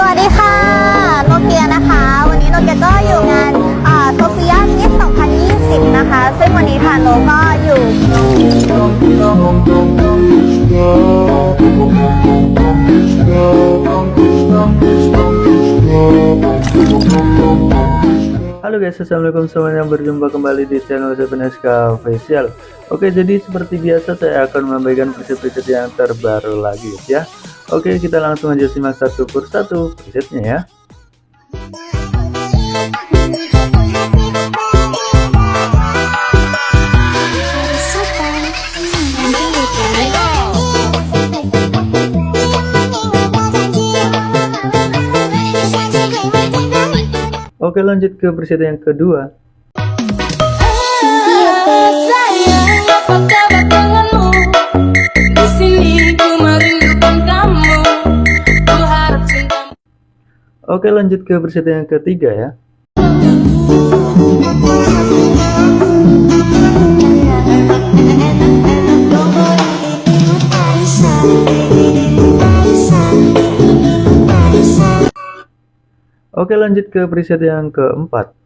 สวัสดีค่ะ โนเกียนะคะ วันนี้โนเกียก็อยู่งานโซเฟียมิส2020 นะคะ ซึ่งวันนี้ทางโนก็อยู่ Halo guys, assalamualaikum semuanya berjumpa kembali di channel Sepeneska Official. Oke, jadi seperti biasa saya akan memberikan preset-preset yang terbaru lagi ya. Oke, kita langsung aja simak satu persatu presetnya ya. Oke, lanjut ke preset yang kedua. Oke, lanjut ke preset yang ketiga ya. Oke, lanjut ke preset yang keempat.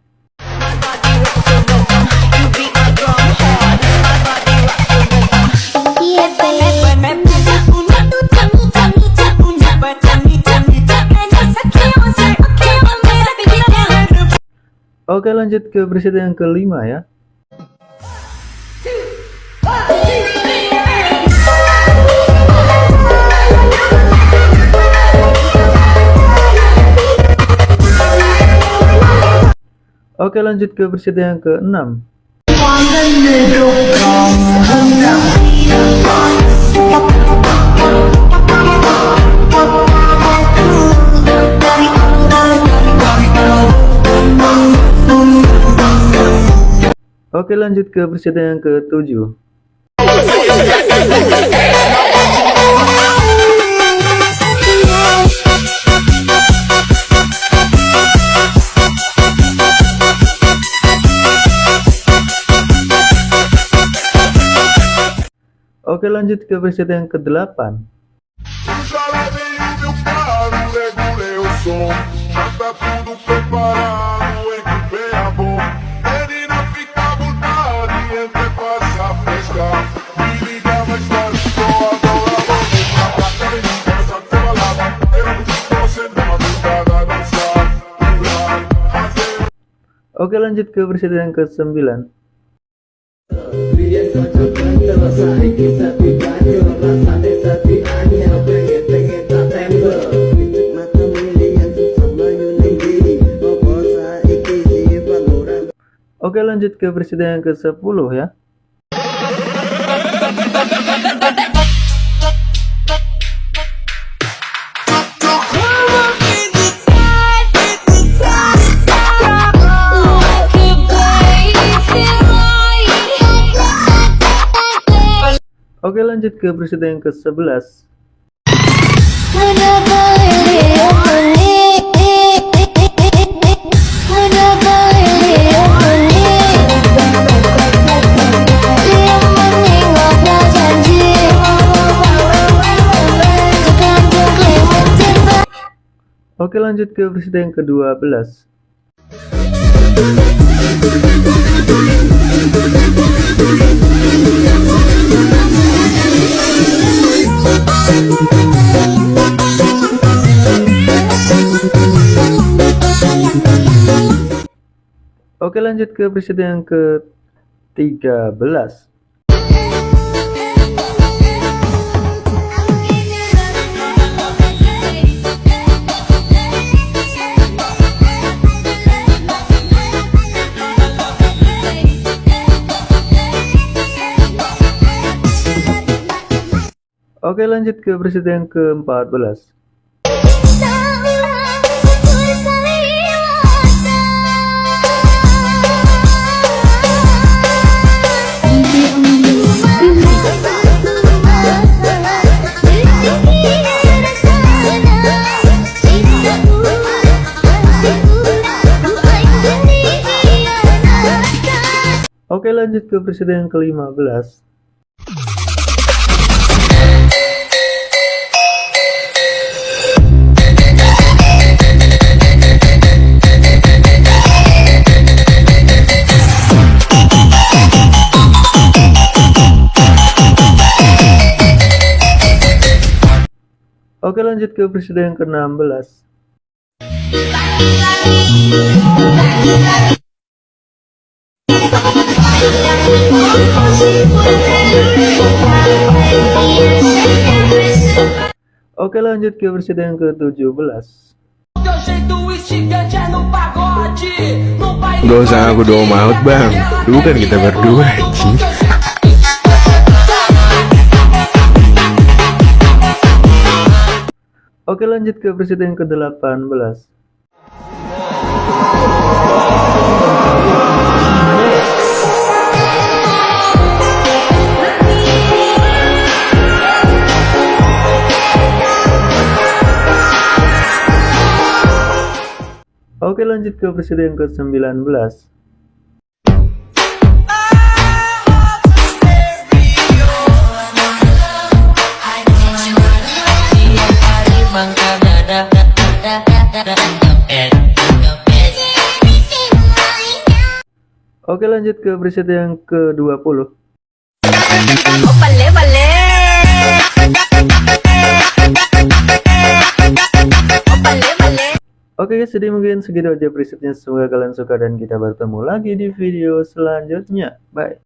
Oke, lanjut ke preset yang kelima ya. Oke, lanjut ke preset yang keenam. Oke, lanjut ke preset yang ketujuh. Oke lanjut ke preset yang ke-8 Oke lanjut ke preset yang ke-9 Oke lanjut ke presiden yang ke-10 ya Oke lanjut ke presiden yang ke-11 Oke lanjut ke presiden yang ke-12 Oke lanjut ke presiden yang ke-13 Oke lanjut ke presiden yang ke-14 Oke lanjut ke presiden yang ke-15 Oke lanjut ke presiden yang ke-16 Oke lanjut ke presiden yang ke-17 Gak usah aku doa maut bang. Lu kan kita berdua Oke lanjut ke presiden yang ke-18 Oke lanjut ke presiden yang ke-19 Oke lanjut ke presiden yang ke-20 Oke guys, jadi mungkin segitu aja presetnya. Semoga kalian suka dan kita bertemu lagi di video selanjutnya. Bye.